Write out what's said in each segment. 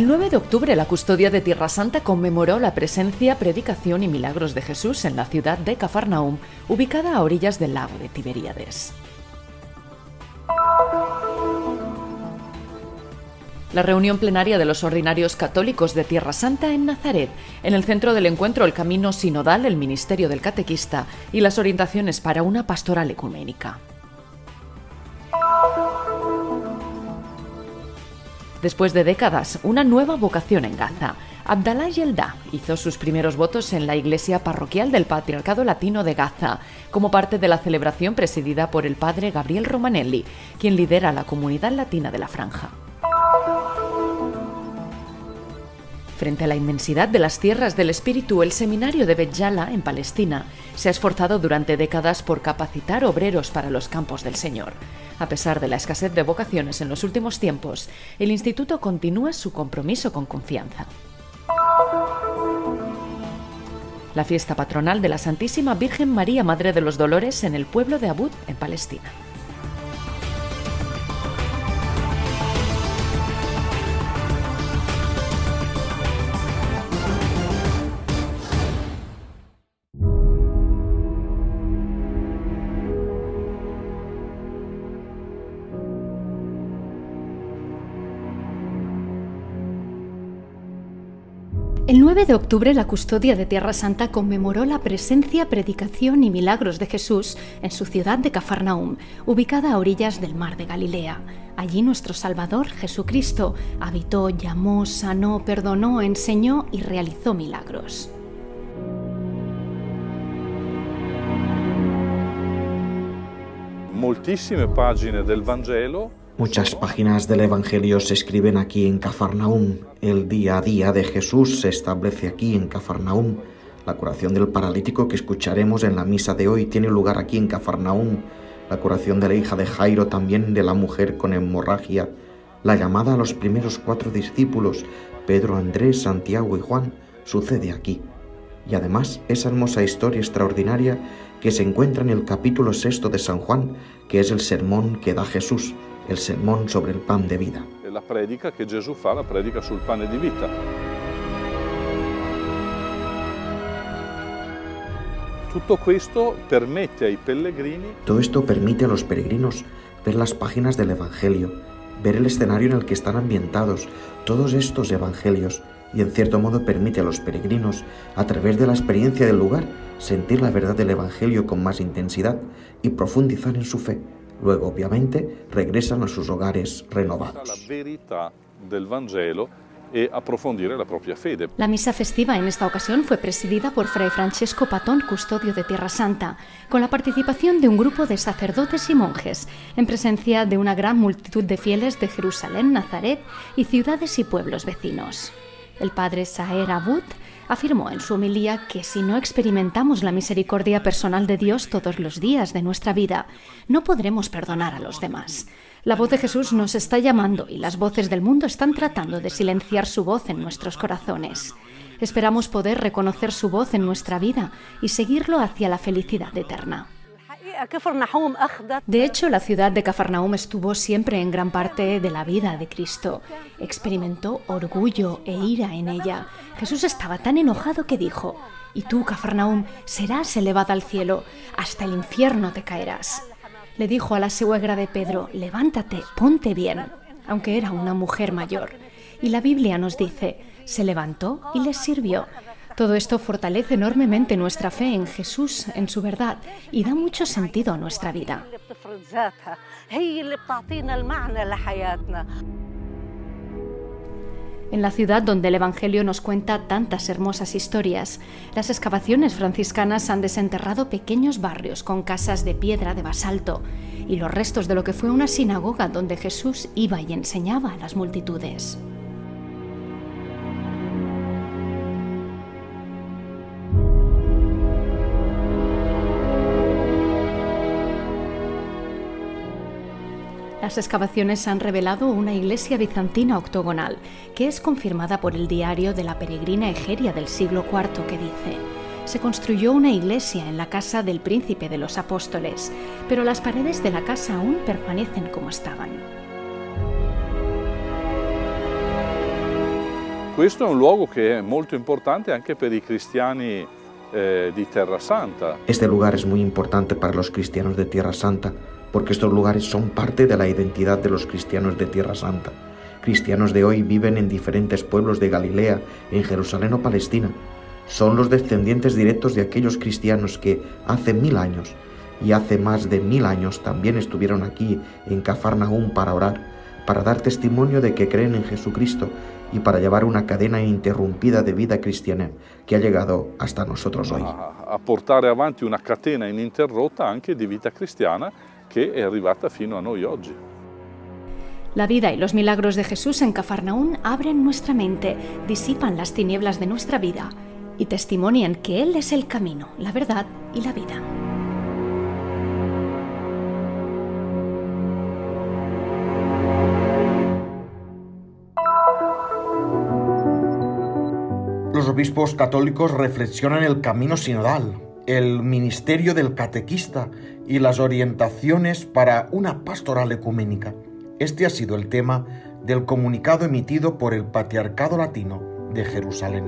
El 9 de octubre la custodia de Tierra Santa conmemoró la presencia, predicación y milagros de Jesús en la ciudad de Cafarnaum, ubicada a orillas del lago de Tiberíades. La reunión plenaria de los ordinarios católicos de Tierra Santa en Nazaret, en el centro del encuentro el camino sinodal, el ministerio del catequista y las orientaciones para una pastoral ecuménica. Después de décadas, una nueva vocación en Gaza. Abdallah Yelda hizo sus primeros votos en la iglesia parroquial del Patriarcado Latino de Gaza, como parte de la celebración presidida por el padre Gabriel Romanelli, quien lidera la comunidad latina de la franja. Frente a la inmensidad de las tierras del espíritu, el seminario de Betjala, en Palestina, se ha esforzado durante décadas por capacitar obreros para los campos del Señor. A pesar de la escasez de vocaciones en los últimos tiempos, el instituto continúa su compromiso con confianza. La fiesta patronal de la Santísima Virgen María Madre de los Dolores en el pueblo de Abud, en Palestina. El 9 de octubre la custodia de Tierra Santa conmemoró la presencia, predicación y milagros de Jesús en su ciudad de Cafarnaum, ubicada a orillas del mar de Galilea. Allí nuestro Salvador, Jesucristo, habitó, llamó, sanó, perdonó, enseñó y realizó milagros. Moltissime pagine del Vangelo Muchas páginas del Evangelio se escriben aquí en Cafarnaum. El día a día de Jesús se establece aquí en Cafarnaum. La curación del paralítico que escucharemos en la misa de hoy tiene lugar aquí en Cafarnaum. La curación de la hija de Jairo también de la mujer con hemorragia. La llamada a los primeros cuatro discípulos, Pedro, Andrés, Santiago y Juan, sucede aquí. Y además esa hermosa historia extraordinaria que se encuentra en el capítulo sexto de San Juan, que es el sermón que da Jesús el sermón sobre el pan de vida. La predica que Jesús fa, la predica sul pane di vita. Todo esto permite a los peregrinos ver las páginas del Evangelio, ver el escenario en el que están ambientados todos estos evangelios y en cierto modo permite a los peregrinos, a través de la experiencia del lugar, sentir la verdad del Evangelio con más intensidad y profundizar en su fe. Luego, obviamente, regresan a sus hogares renovados. la e. La misa festiva en esta ocasión fue presidida por Fray Francesco Patón, custodio de Tierra Santa, con la participación de un grupo de sacerdotes y monjes, en presencia de una gran multitud de fieles de Jerusalén, Nazaret y ciudades y pueblos vecinos. El padre Saer Abud afirmó en su homilía que si no experimentamos la misericordia personal de Dios todos los días de nuestra vida, no podremos perdonar a los demás. La voz de Jesús nos está llamando y las voces del mundo están tratando de silenciar su voz en nuestros corazones. Esperamos poder reconocer su voz en nuestra vida y seguirlo hacia la felicidad eterna. De hecho, la ciudad de Cafarnaum estuvo siempre en gran parte de la vida de Cristo. Experimentó orgullo e ira en ella. Jesús estaba tan enojado que dijo, y tú, Cafarnaum, serás elevada al cielo, hasta el infierno te caerás. Le dijo a la suegra de Pedro, levántate, ponte bien, aunque era una mujer mayor. Y la Biblia nos dice, se levantó y les sirvió. Todo esto fortalece enormemente nuestra fe en Jesús, en su verdad, y da mucho sentido a nuestra vida. En la ciudad donde el Evangelio nos cuenta tantas hermosas historias, las excavaciones franciscanas han desenterrado pequeños barrios con casas de piedra de basalto y los restos de lo que fue una sinagoga donde Jesús iba y enseñaba a las multitudes. Las excavaciones han revelado una iglesia bizantina octogonal, que es confirmada por el diario de la peregrina Egeria del siglo IV que dice, se construyó una iglesia en la casa del príncipe de los apóstoles, pero las paredes de la casa aún permanecen como estaban. Questo è un luogo che è molto importante anche per i cristiani eh, di Terra Santa. Este lugar es muy importante para los cristianos de Tierra Santa porque estos lugares son parte de la identidad de los cristianos de Tierra Santa. Cristianos de hoy viven en diferentes pueblos de Galilea, en Jerusalén o Palestina. Son los descendientes directos de aquellos cristianos que hace mil años y hace más de mil años también estuvieron aquí en Cafarnaúm para orar, para dar testimonio de que creen en Jesucristo y para llevar una cadena ininterrumpida de vida cristiana que ha llegado hasta nosotros hoy. A, a una catena ininterrotta anche di vita cristiana che è arrivata fino a noi oggi. La vida y los milagros de Jesús en Cafarnaún abren nuestra mente, disipan las tinieblas de nuestra vida y testimonian que Él es el camino, la verdad y la vida. Los obispos católicos reflexionan el camino sinodal, el ministerio del catequista y las orientaciones para una pastoral ecuménica. Este ha sido el tema del comunicado emitido por el Patriarcado Latino de Jerusalén.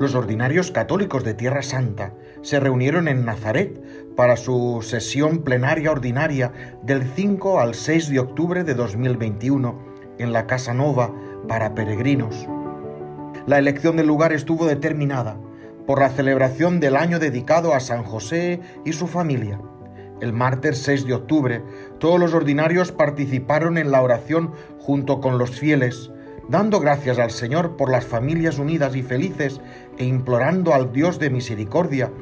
Los ordinarios católicos de Tierra Santa se reunieron en Nazaret para su sesión plenaria ordinaria del 5 al 6 de octubre de 2021 en la Casa Nova para peregrinos. La elección del lugar estuvo determinada por la celebración del año dedicado a San José y su familia. El martes 6 de octubre, todos los ordinarios participaron en la oración junto con los fieles, dando gracias al Señor por las familias unidas y felices e implorando al Dios de misericordia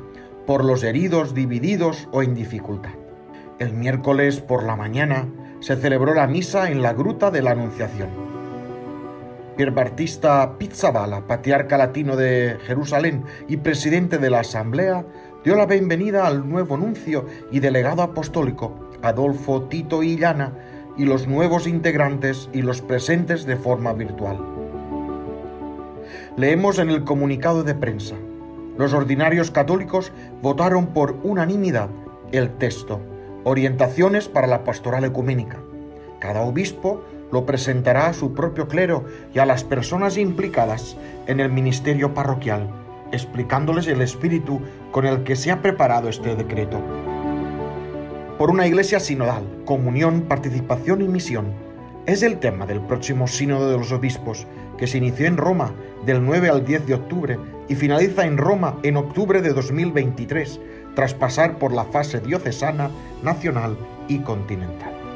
por los heridos, divididos o en dificultad. El miércoles por la mañana se celebró la misa en la Gruta de la Anunciación. Pierbartista Pizzabala, patriarca latino de Jerusalén y presidente de la Asamblea, dio la bienvenida al nuevo nuncio y delegado apostólico, Adolfo Tito Illana, y los nuevos integrantes y los presentes de forma virtual. Leemos en el comunicado de prensa. Los ordinarios católicos votaron por unanimidad el texto, Orientaciones para la Pastoral Ecuménica. Cada obispo lo presentará a su propio clero y a las personas implicadas en el ministerio parroquial, explicándoles el espíritu con el que se ha preparado este decreto. Por una iglesia sinodal, comunión, participación y misión, es el tema del próximo Sínodo de los Obispos, que se inició en Roma del 9 al 10 de octubre y finaliza en Roma en octubre de 2023, tras pasar por la fase diocesana, nacional y continental.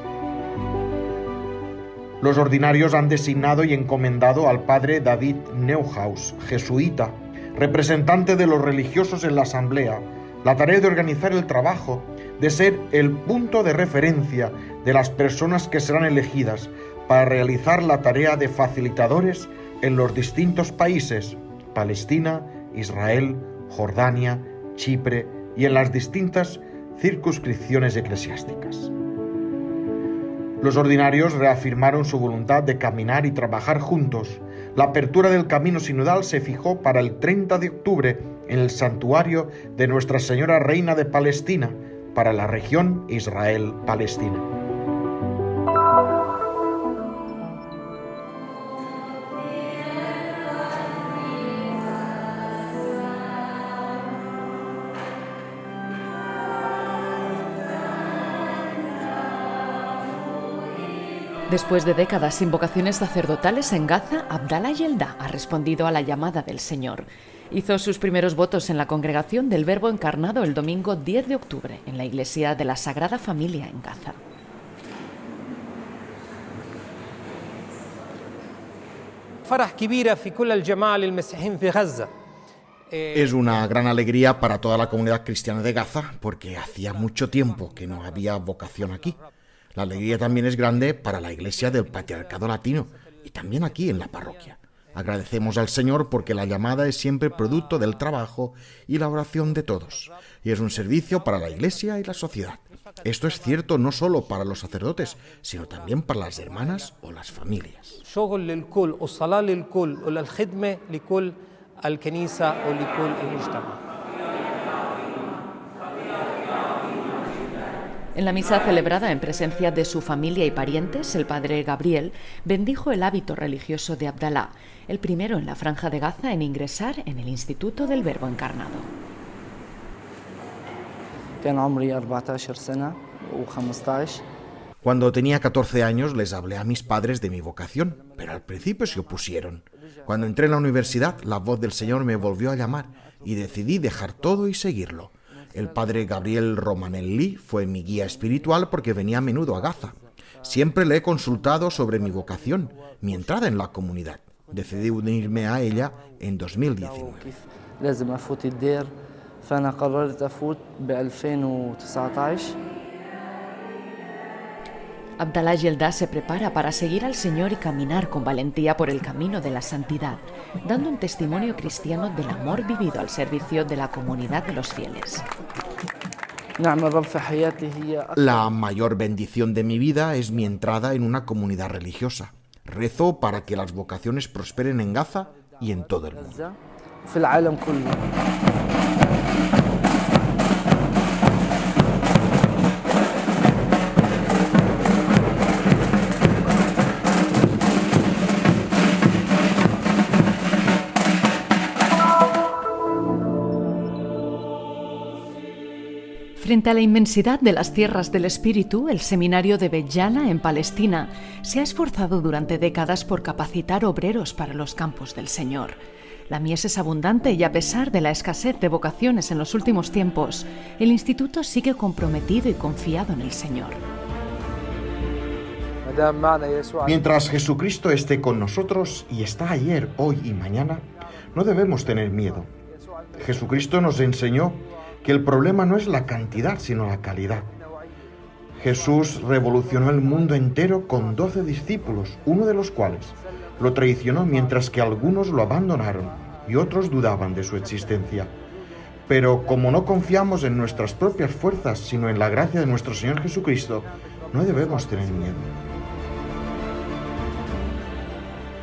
Los ordinarios han designado y encomendado al padre David Neuhaus, jesuita, representante de los religiosos en la asamblea, la tarea de organizar el trabajo, de ser el punto de referencia de las personas que serán elegidas para realizar la tarea de facilitadores en los distintos países, Palestina, Israel, Jordania, Chipre y en las distintas circunscripciones eclesiásticas. Los ordinarios reafirmaron su voluntad de caminar y trabajar juntos. La apertura del camino sinodal se fijó para el 30 de octubre en el santuario de Nuestra Señora Reina de Palestina para la región Israel-Palestina. Después de décadas sin vocaciones sacerdotales en Gaza, Abdallah Yelda ha respondido a la llamada del Señor. Hizo sus primeros votos en la congregación del Verbo encarnado el domingo 10 de octubre en la iglesia de la Sagrada Familia en Gaza. Es una gran alegría para toda la comunidad cristiana de Gaza porque hacía mucho tiempo que no había vocación aquí. La alegría también es grande para la Iglesia del Patriarcado Latino y también aquí en la parroquia. Agradecemos al Señor porque la llamada es siempre producto del trabajo y la oración de todos, y es un servicio para la Iglesia y la sociedad. Esto es cierto no solo para los sacerdotes, sino también para las hermanas o las familias. En la misa celebrada en presencia de su familia y parientes, el padre Gabriel bendijo el hábito religioso de Abdalá, el primero en la franja de Gaza en ingresar en el Instituto del Verbo Encarnado. Cuando tenía 14 años les hablé a mis padres de mi vocación, pero al principio se opusieron. Cuando entré en la universidad, la voz del Señor me volvió a llamar y decidí dejar todo y seguirlo. El padre Gabriel Romanelli fue mi guía espiritual porque venía a menudo a Gaza. Siempre le he consultado sobre mi vocación, mi entrada en la comunidad. Decidí unirme a ella en 2019. Abdallah Yelda se prepara para seguir al Señor y caminar con valentía por el camino de la santidad, dando un testimonio cristiano del amor vivido al servicio de la comunidad de los fieles. La mayor bendición de mi vida es mi entrada en una comunidad religiosa. Rezo para que las vocaciones prosperen en Gaza y en todo el mundo. Frente a la inmensidad de las tierras del espíritu, el seminario de Bejala en Palestina se ha esforzado durante décadas por capacitar obreros para los campos del Señor. La mies es abundante y a pesar de la escasez de vocaciones en los últimos tiempos, el instituto sigue comprometido y confiado en el Señor. Mientras Jesucristo esté con nosotros y está ayer, hoy y mañana, no debemos tener miedo. Jesucristo nos enseñó que el problema no es la cantidad, sino la calidad. Jesús revolucionó el mundo entero con doce discípulos, uno de los cuales lo traicionó mientras que algunos lo abandonaron y otros dudaban de su existencia. Pero como no confiamos en nuestras propias fuerzas, sino en la gracia de nuestro Señor Jesucristo, no debemos tener miedo.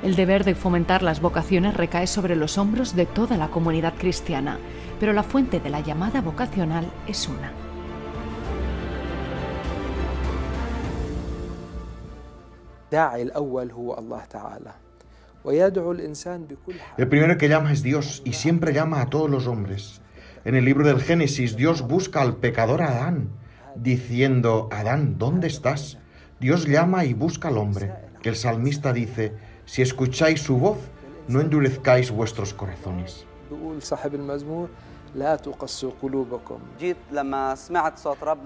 El deber de fomentar las vocaciones recae sobre los hombros de toda la comunidad cristiana, pero la fuente de la llamada vocacional es una. El primero que llama es Dios y siempre llama a todos los hombres. En el libro del Génesis, Dios busca al pecador Adán, diciendo, Adán, ¿dónde estás? Dios llama y busca al hombre. El salmista dice, si escucháis su voz, no endurezcáis vuestros corazones.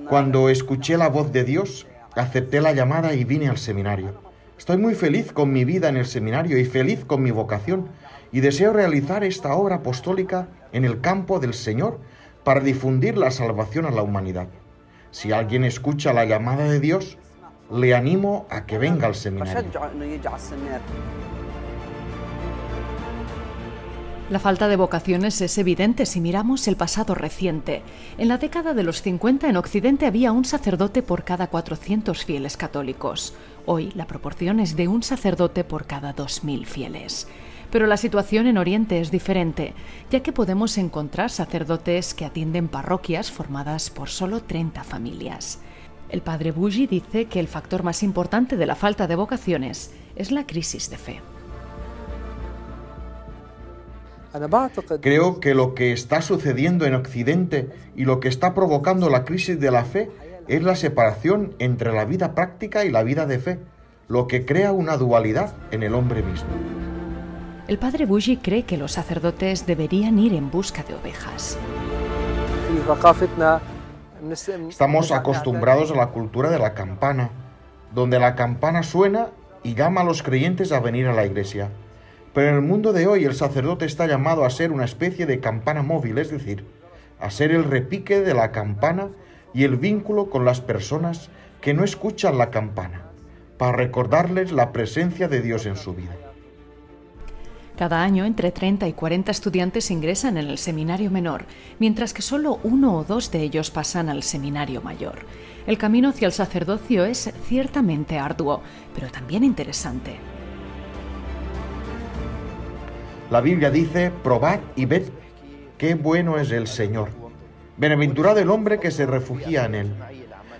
Cuando escuché la voz de Dios, acepté la llamada y vine al seminario. Estoy muy feliz con mi vida en el seminario y feliz con mi vocación y deseo realizar esta obra apostólica en el campo del Señor para difundir la salvación a la humanidad. Si alguien escucha la llamada de Dios, le animo a que venga al seminario. La falta de vocaciones es evidente si miramos el pasado reciente. En la década de los 50 en Occidente había un sacerdote por cada 400 fieles católicos. Hoy la proporción es de un sacerdote por cada 2.000 fieles. Pero la situación en Oriente es diferente, ya que podemos encontrar sacerdotes que atienden parroquias formadas por solo 30 familias. El padre Bougie dice que el factor más importante de la falta de vocaciones es la crisis de fe. Creo que lo que está sucediendo en Occidente y lo que está provocando la crisis de la fe es la separación entre la vida práctica y la vida de fe, lo que crea una dualidad en el hombre mismo. El padre Bougie cree que los sacerdotes deberían ir en busca de ovejas. Estamos acostumbrados a la cultura de la campana, donde la campana suena y llama a los creyentes a venir a la iglesia. Pero en el mundo de hoy el sacerdote está llamado a ser una especie de campana móvil, es decir, a ser el repique de la campana y el vínculo con las personas que no escuchan la campana, para recordarles la presencia de Dios en su vida. Cada año entre 30 y 40 estudiantes ingresan en el seminario menor, mientras que solo uno o dos de ellos pasan al seminario mayor. El camino hacia el sacerdocio es ciertamente arduo, pero también interesante. La Biblia dice, probad y ved qué bueno es el Señor. Bienaventurado el hombre que se refugia en él.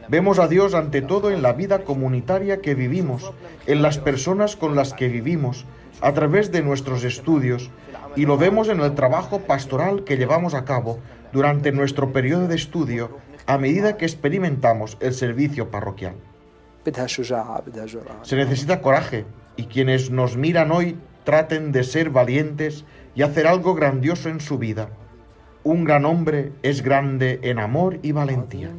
Vemos a Dios ante todo en la vida comunitaria que vivimos, en las personas con las que vivimos, a través de nuestros estudios, y lo vemos en el trabajo pastoral que llevamos a cabo durante nuestro periodo de estudio a medida que experimentamos el servicio parroquial. Se necesita coraje y quienes nos miran hoy traten de ser valientes y hacer algo grandioso en su vida. Un gran hombre es grande en amor y valentía.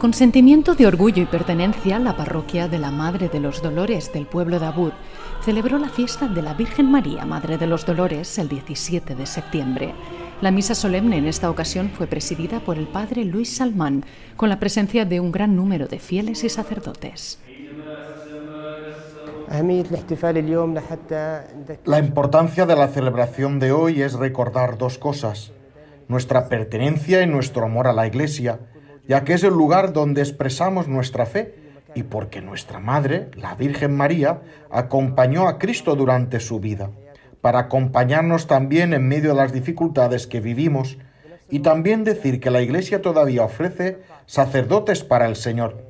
Con sentimiento de orgullo y pertenencia, la parroquia de la Madre de los Dolores del pueblo de Abud celebró la fiesta de la Virgen María, Madre de los Dolores, el 17 de septiembre. La misa solemne en esta ocasión fue presidida por el padre Luis Salmán, con la presencia de un gran número de fieles y sacerdotes. La importancia de la celebración de hoy es recordar dos cosas, nuestra pertenencia y nuestro amor a la Iglesia, ya que es el lugar donde expresamos nuestra fe y porque nuestra Madre, la Virgen María, acompañó a Cristo durante su vida, para acompañarnos también en medio de las dificultades que vivimos y también decir que la Iglesia todavía ofrece sacerdotes para el Señor.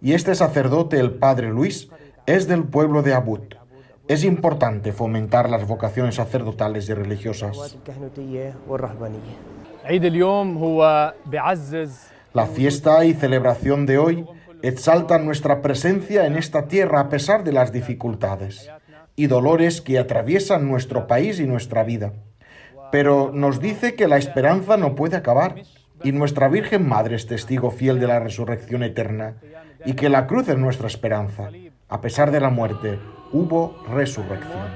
Y este sacerdote, el Padre Luis, es del pueblo de Abud. Es importante fomentar las vocaciones sacerdotales y religiosas. La fiesta y celebración de hoy exaltan nuestra presencia en esta tierra a pesar de las dificultades y dolores que atraviesan nuestro país y nuestra vida. Pero nos dice que la esperanza no puede acabar y nuestra Virgen Madre es testigo fiel de la resurrección eterna y que la cruz es nuestra esperanza. A pesar de la muerte, hubo resurrección.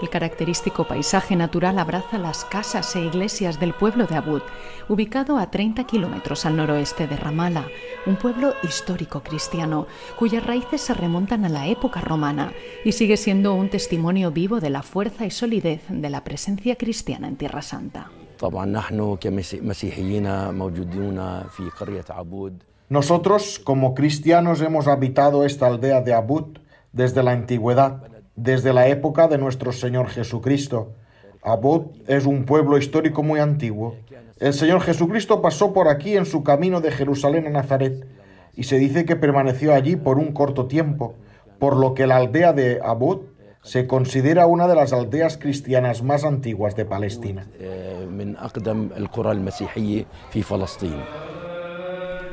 El característico paisaje natural abraza las casas e iglesias del pueblo de Abud, ubicado a 30 kilómetros al noroeste de Ramala, un pueblo histórico cristiano cuyas raíces se remontan a la época romana y sigue siendo un testimonio vivo de la fuerza y solidez de la presencia cristiana en Tierra Santa. Nosotros, como cristianos, hemos habitado esta aldea de Abud desde la antigüedad desde la época de nuestro Señor Jesucristo. Abud es un pueblo histórico muy antiguo. El Señor Jesucristo pasó por aquí en su camino de Jerusalén a Nazaret y se dice que permaneció allí por un corto tiempo, por lo que la aldea de Abud se considera una de las aldeas cristianas más antiguas de Palestina.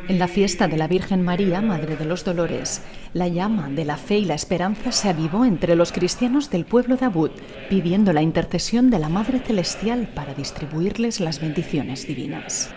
En la fiesta de la Virgen María, Madre de los Dolores, la llama de la fe y la esperanza se avivó entre los cristianos del pueblo de Abud, pidiendo la intercesión de la Madre Celestial para distribuirles las bendiciones divinas.